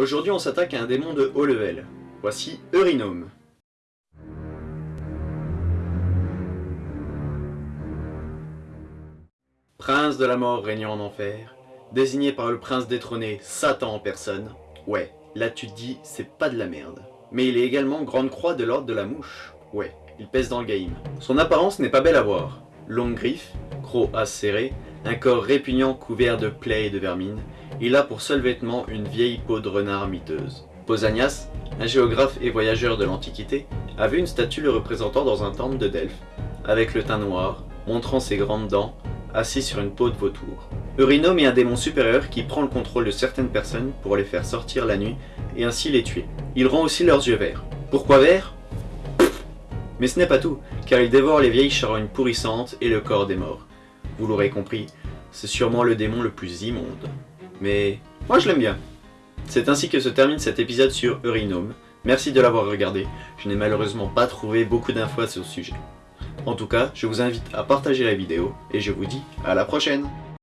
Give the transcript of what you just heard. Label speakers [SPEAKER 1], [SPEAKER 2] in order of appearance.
[SPEAKER 1] Aujourd'hui on s'attaque à un démon de haut level. Voici Eurinome. Prince de la mort régnant en enfer, désigné par le prince détrôné Satan en personne. Ouais, là tu te dis, c'est pas de la merde. Mais il est également grande croix de l'ordre de la mouche. Ouais, il pèse dans le game. Son apparence n'est pas belle à voir. Longue griffe, croc acéré, un corps répugnant couvert de plaies et de vermine, il a pour seul vêtement une vieille peau de renard miteuse. Pausanias, un géographe et voyageur de l'Antiquité, a vu une statue le représentant dans un temple de Delphes, avec le teint noir, montrant ses grandes dents, assis sur une peau de vautour. Eurinome est un démon supérieur qui prend le contrôle de certaines personnes pour les faire sortir la nuit et ainsi les tuer. Il rend aussi leurs yeux verts. Pourquoi verts? Mais ce n'est pas tout, car il dévore les vieilles charognes pourrissantes et le corps des morts. Vous l'aurez compris, c'est sûrement le démon le plus immonde. Mais moi je l'aime bien. C'est ainsi que se termine cet épisode sur Eurinome. Merci de l'avoir regardé, je n'ai malheureusement pas trouvé beaucoup d'infos sur ce sujet. En tout cas, je vous invite à partager la vidéo, et je vous dis à la prochaine